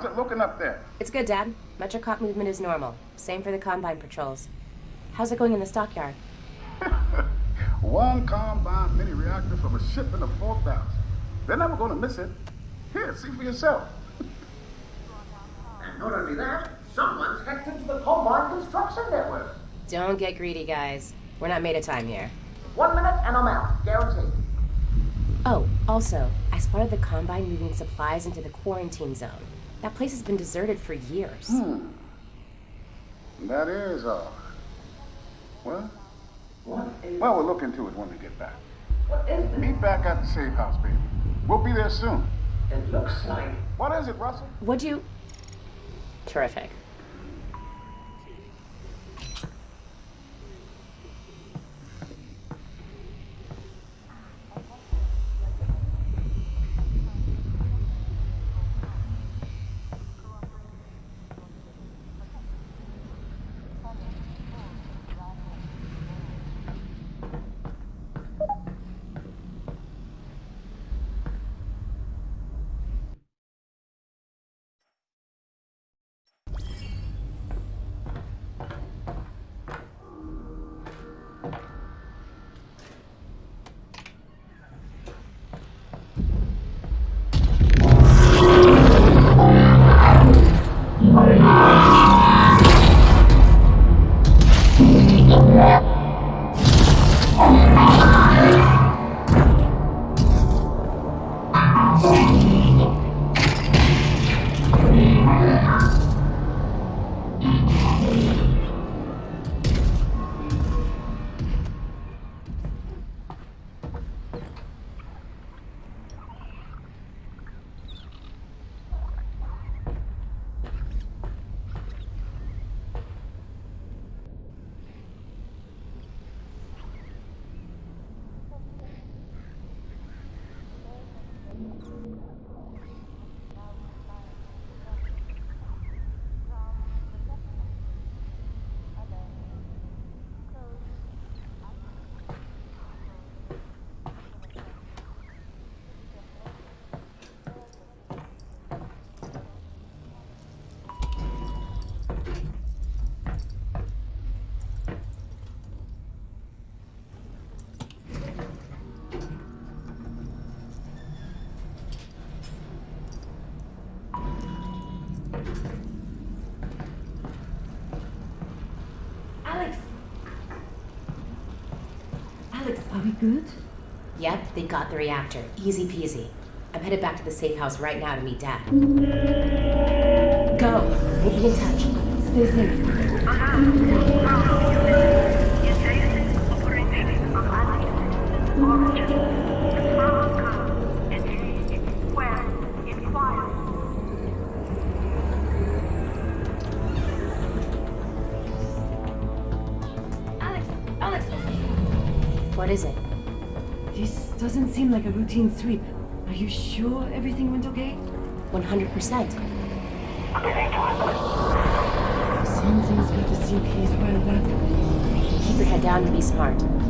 Alyx! How's it looking up there? It's good, Dad. Metrocop movement is normal. Same for the Combine patrols. How's it going in the stockyard? One Combine mini reactor from a shipment of 4,000. They're never going to miss it. Here, see for yourself. and not only that, someone's hacked into the Combine construction network. Don't get greedy, guys. We're not made of time here. One minute and I'm out, guaranteed. Oh, also, I spotted the Combine moving supplies into the quarantine zone. That place has been deserted for years. Hmm. That is odd. Well, What is... well, we'll look into it when we get back. What is this? Meet back at the safe house, baby. We'll be there soon. It looks like... What is it, Russell? Would you? Terrific. We good? Yep, they got the reactor. Easy peasy. I'm headed back to the safe house right now to meet Dad. Go. We'll be in touch. Stay safe. Uh-huh. Doesn't seem like a routine sweep. Are you sure everything went okay? 100%. Something's got to sink his well back. Keep your head down and be smart.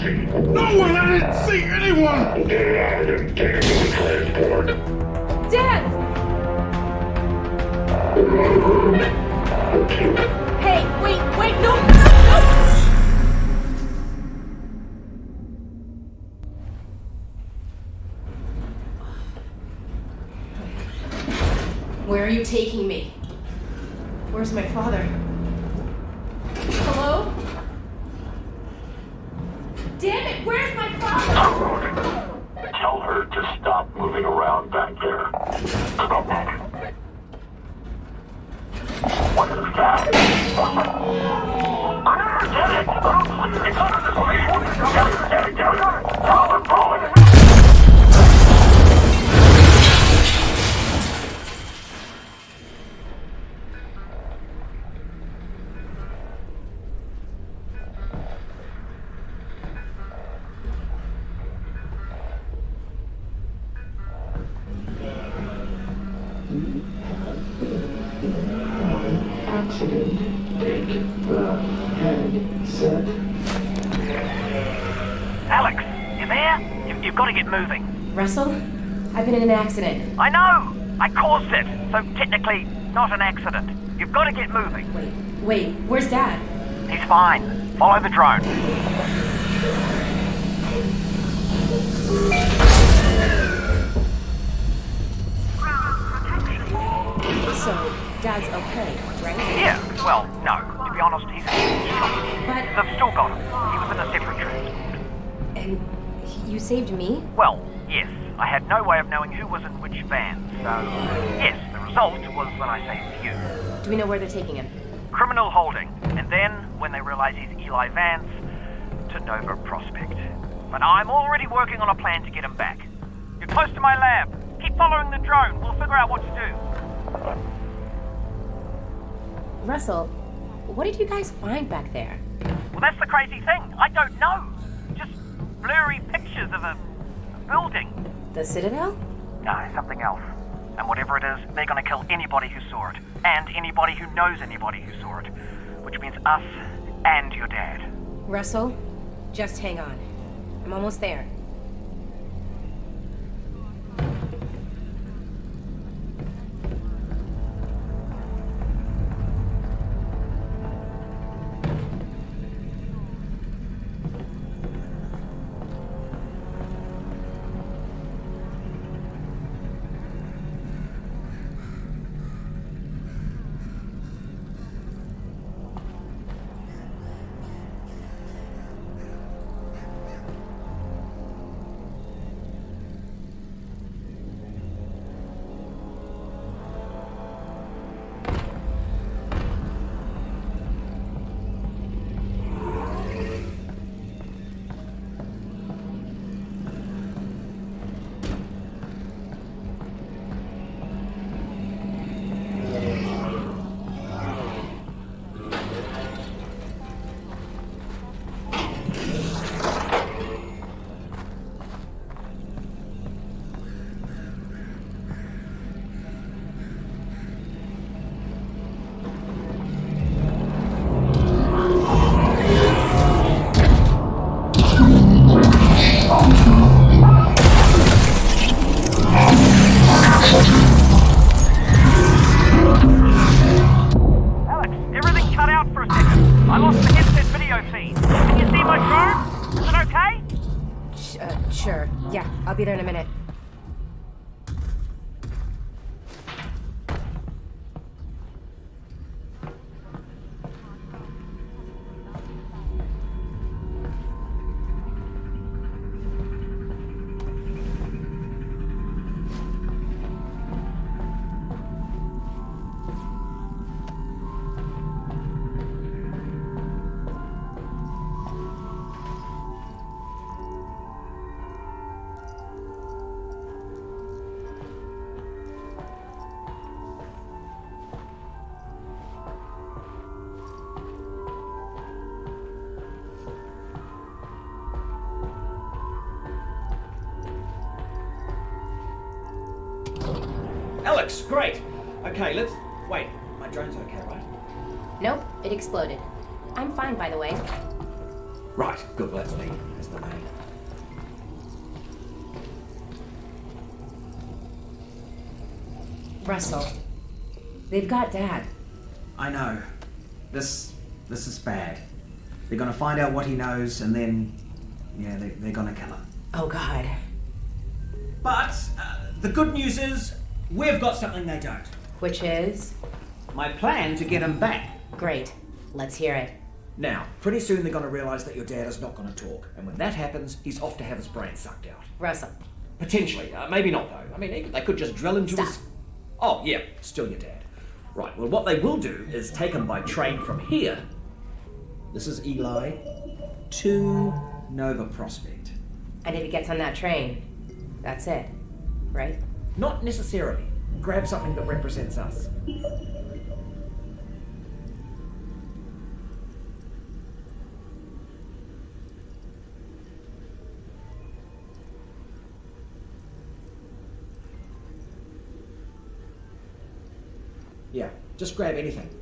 No one, I didn't see anyone. Ah! An accident. I know! I caused it, so technically not an accident. You've got to get moving. Wait, wait, where's Dad? He's fine. Follow the drone. So, Dad's okay, right? Yeah, well, no. To be honest, he's But, They've still got him. He was in a separate transport. and you saved me? Well, yes. I had no way of knowing who was in which van, so yes, the result was that I saved you. Do we know where they're taking him? Criminal holding, and then, when they realize he's Eli Vance, to Nova Prospekt. But I'm already working on a plan to get him back. You're close to my lab. Keep following the drone. We'll figure out what to do. Russell, what did you guys find back there? Well, that's the crazy thing. I don't know. Just blurry pictures of a, a building. The Citadel? No, something else. And whatever it is, they're gonna kill anybody who saw it. And anybody who knows anybody who saw it. Which means us and your dad. Russell, just hang on. I'm almost there. Alyx, great. Okay, let's. Wait, my drone's okay, right? Nope, it exploded. I'm fine, by the way. Right, good, well, that's the, that's the main. Russell, they've got Dad. I know. This. this is bad. They're gonna find out what he knows, and then. Yeah, they, they're gonna kill him. Oh, God. But uh, the good news is, we've got something they don't. Which is? My plan to get him back. Great. Let's hear it. Now, pretty soon they're going to realise that your dad is not going to talk, and when that happens, he's off to have his brain sucked out. Russell, Potentially, uh, maybe not though. I mean, they, they could just drill into Stop. his. Oh, yeah, still your dad. Right. Well, what they will do is take him by train from here. This is Eli to Nova Prospekt. and if he gets on that train, that's it, right? Not necessarily. Grab something that represents us. Yeah, just grab anything.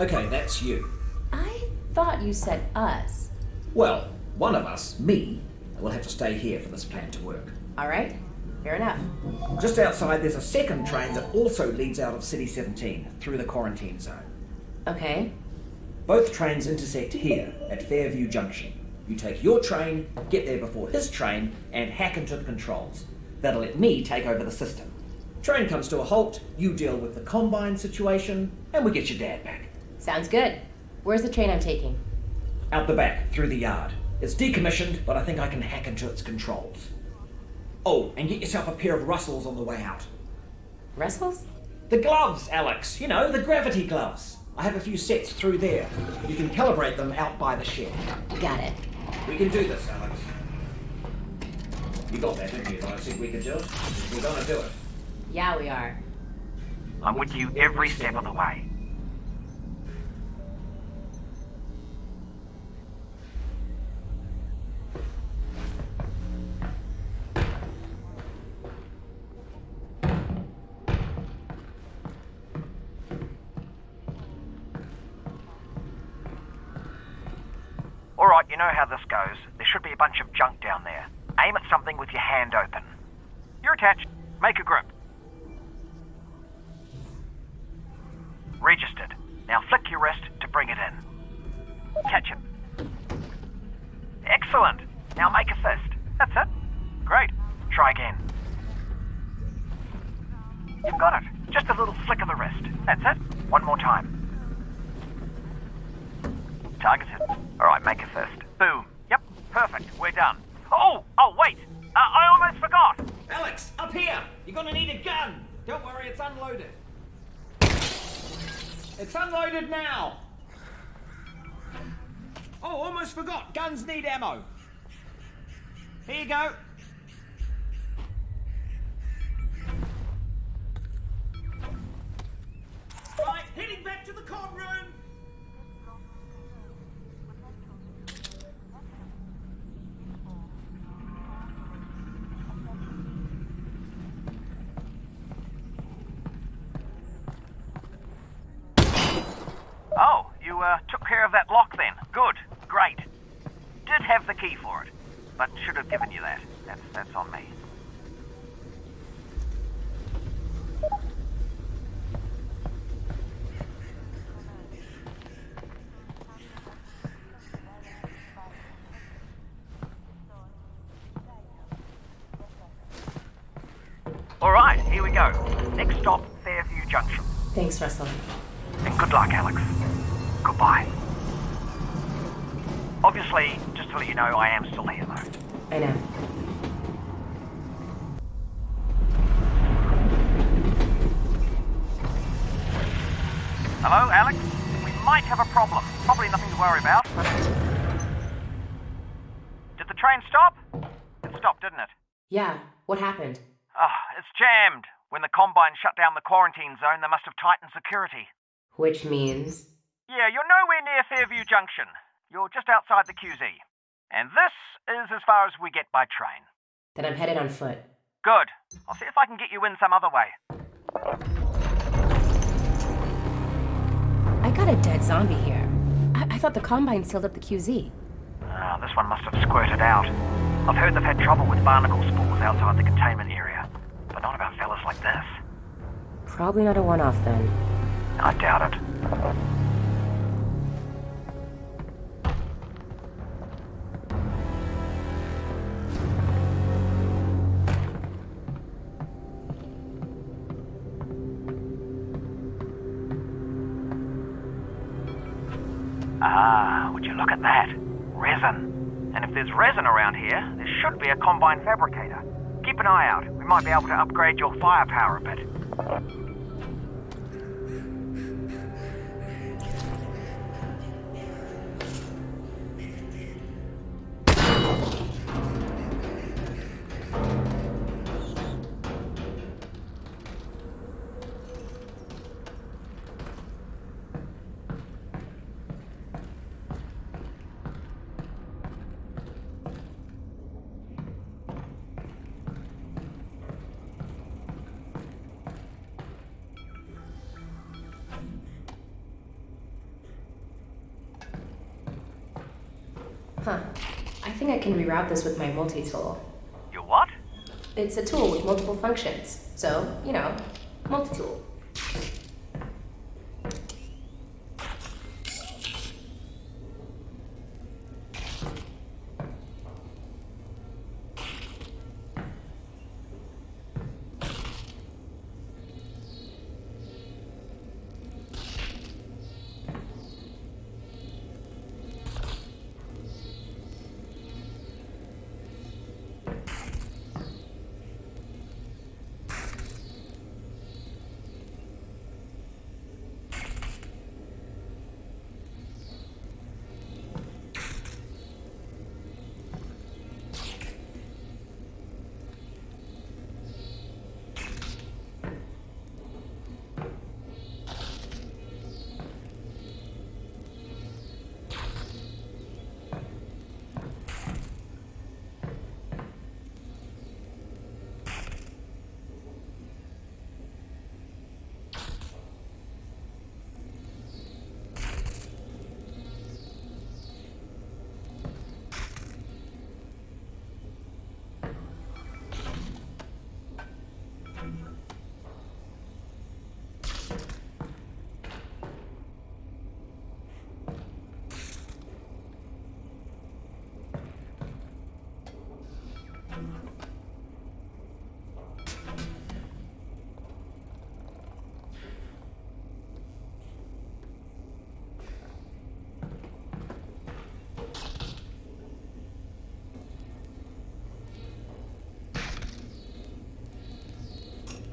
Okay, that's you. I thought you said us. Well, one of us, me, will have to stay here for this plan to work. All right, fair enough. Just outside, there's a second train that also leads out of City 17 through the quarantine zone. Okay, Both trains intersect here at Fairview Junction. You take your train, get there before his train, and hack into the controls. That'll let me take over the system. Train comes to a halt, you deal with the combine situation, and we get your dad back. Sounds good. Where's the train I'm taking? Out the back, through the yard. It's decommissioned, but I think I can hack into its controls. Oh, and get yourself a pair of Russells on the way out. Russell's? The gloves, Alyx. You know, the gravity gloves. I have a few sets through there. You can calibrate them out by the shed. Got it. We can do this, Alyx. You got that, didn't you? I said we could do it. We're gonna do it. Yeah, we are. I'm with you every step of the way. Know how this goes. There should be a bunch of junk down there. Aim at something with your hand open. You're attached. Make a grip. Registered. Now flick your wrist go. Right, heading back to the room. Oh, you uh, took care of that lock then. Good. Great. Did have the key for it, but should have given you that. That's that's on me. All right, here we go. Next stop, Fairview Junction. Thanks, Russell. And good luck, Alyx. Goodbye. Obviously, just to let you know, I am still here. I know. Hello, Alyx? We might have a problem. Probably nothing to worry about, but... Did the train stop? It stopped, didn't it? Yeah, what happened? Ah, it's jammed. When the Combine shut down the quarantine zone, they must have tightened security. Which means Yeah, you're nowhere near Fairview Junction. You're just outside the QZ. And this is as far as we get by train. Then I'm headed on foot. Good. I'll see if I can get you in some other way. I got a dead zombie here. I, I thought the Combine sealed up the QZ. Ah, this one must have squirted out. I've heard they've had trouble with barnacle spores outside the containment area, but not about fellas like this. Probably not a one off then. I doubt it. At that? Resin. And if there's resin around here, there should be a combine fabricator. Keep an eye out. We might be able to upgrade your firepower a bit. Think I can reroute this with my multi tool. You what? It's a tool with multiple functions. So, you know, multi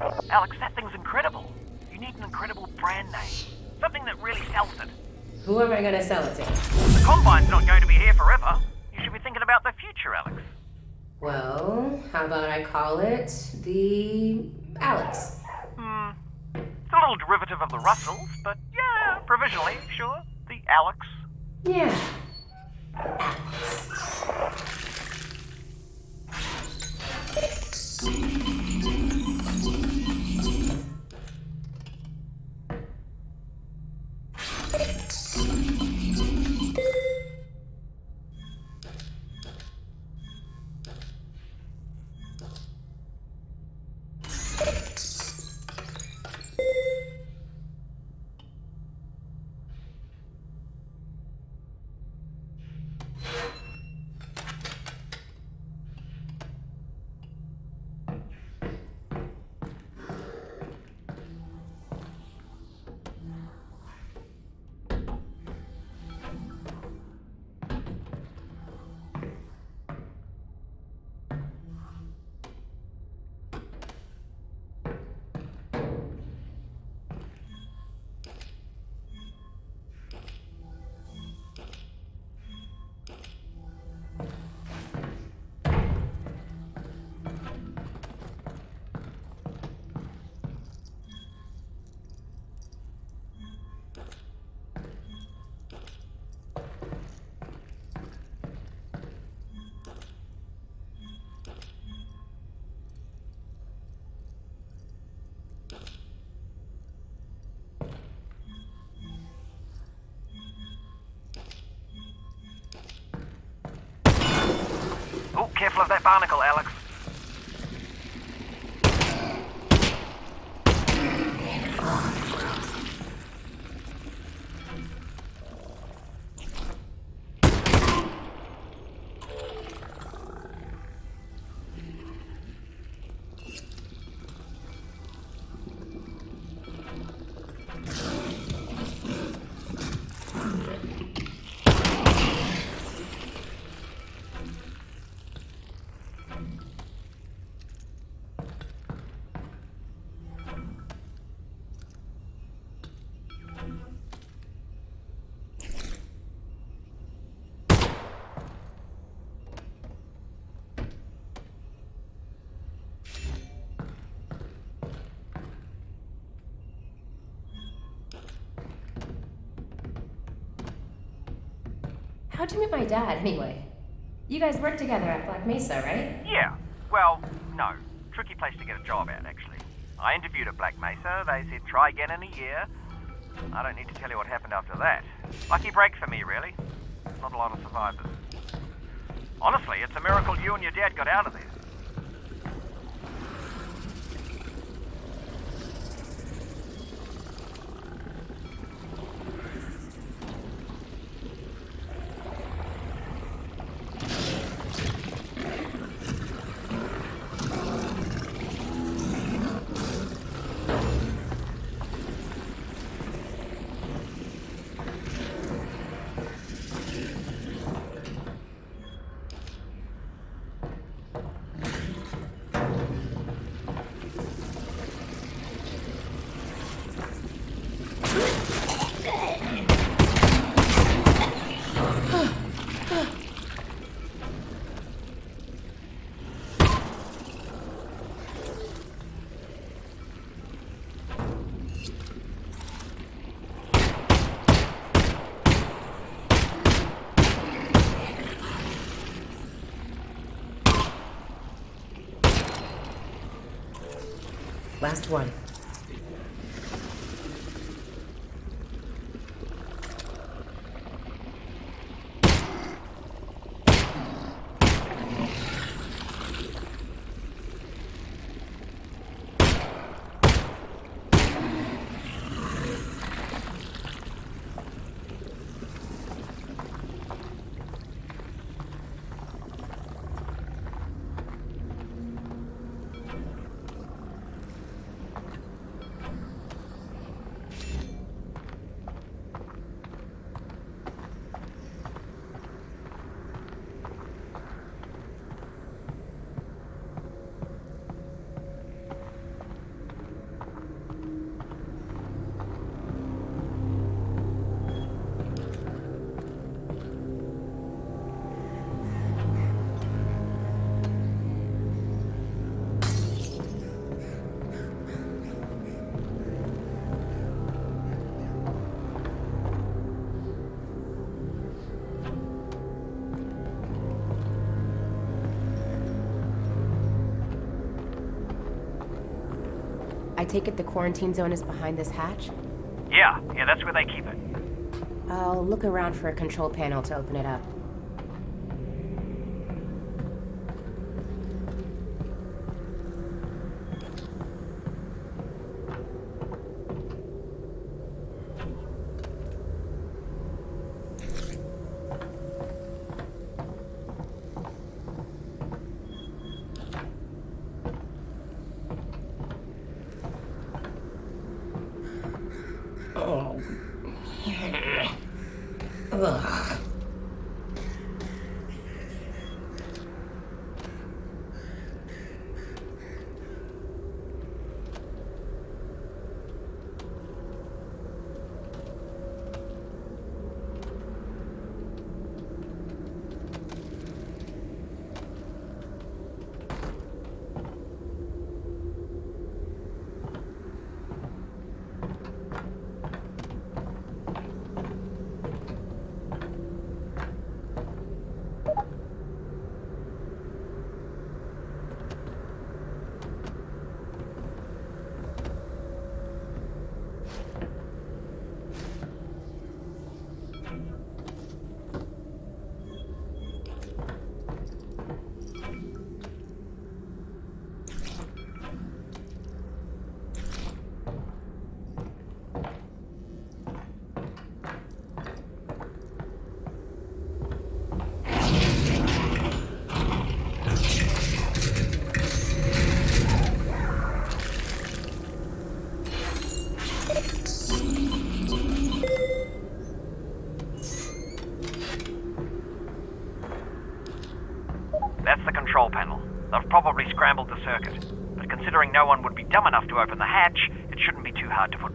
Alyx, that thing's incredible. You need an incredible brand name. Something that really sells it. Who am I gonna sell it to? The Combine's not going to be here forever. You should be thinking about the future, Alyx. Well, how about I call it the Alyx? Hmm. It's a little derivative of the Russells, but yeah, provisionally, sure. The Alyx. Yeah. careful of that barnacle, Alyx. How'd you meet my dad, anyway? You guys work together at Black Mesa, right? Yeah. Well, no. Tricky place to get a job at, actually. I interviewed at Black Mesa. They said try again in a year. I don't need to tell you what happened after that. Lucky break for me, really. Not a lot of survivors. Honestly, it's a miracle you and your dad got out of there. Last one. Take it the quarantine zone is behind this hatch? Yeah, yeah, that's where they keep it. I'll look around for a control panel to open it up. 问啊，considering no one would be dumb enough to open the hatch, it shouldn't be too hard to put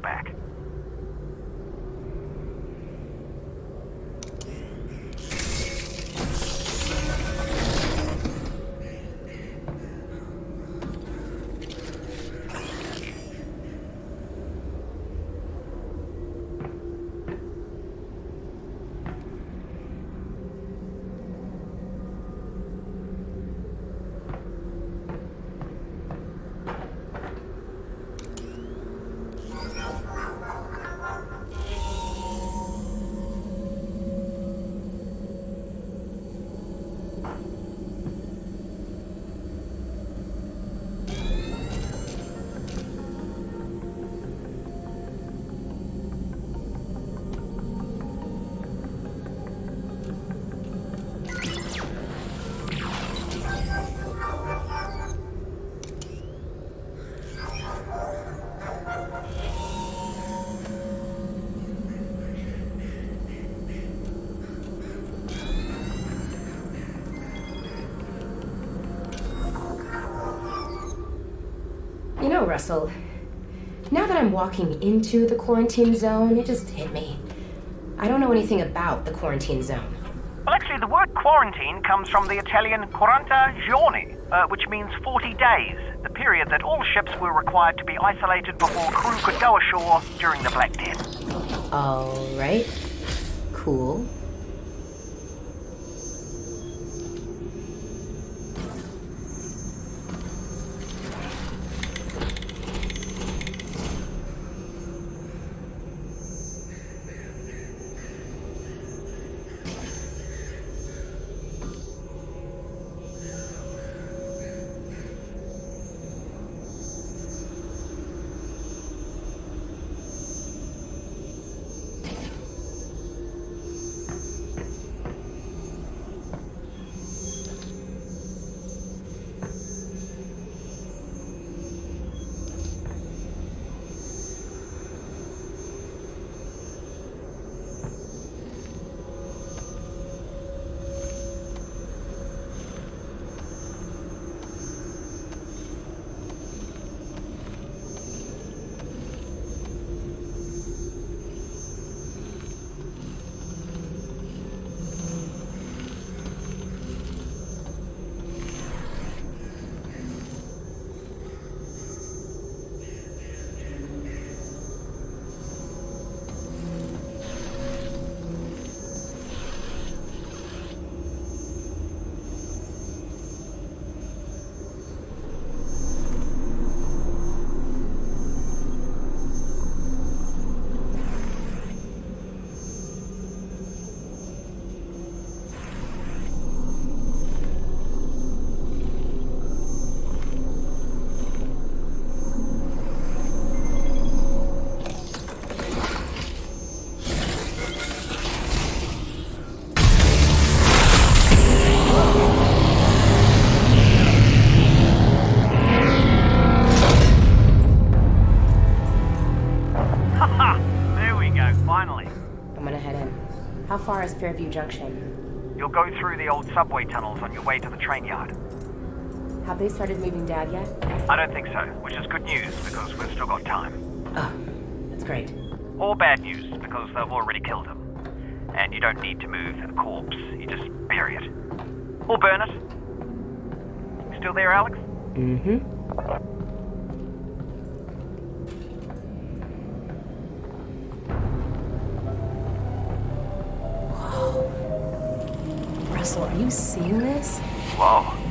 Russell, now that I'm walking into the quarantine zone, it just hit me. I don't know anything about the quarantine zone. Well, actually, the word quarantine comes from the Italian quaranta giorni, uh, which means 40 days, the period that all ships were required to be isolated before crew could go ashore during the Black Death. Alright. Cool. How is Fairview Junction? You'll go through the old subway tunnels on your way to the train yard. Have they started moving Dad yet? I don't think so, which is good news because we've still got time. Oh, that's great. Or bad news because they've already killed him. And you don't need to move a corpse, you just bury it. Or burn it. You still there, Alyx? Mm-hmm. Are you seeing this? Whoa.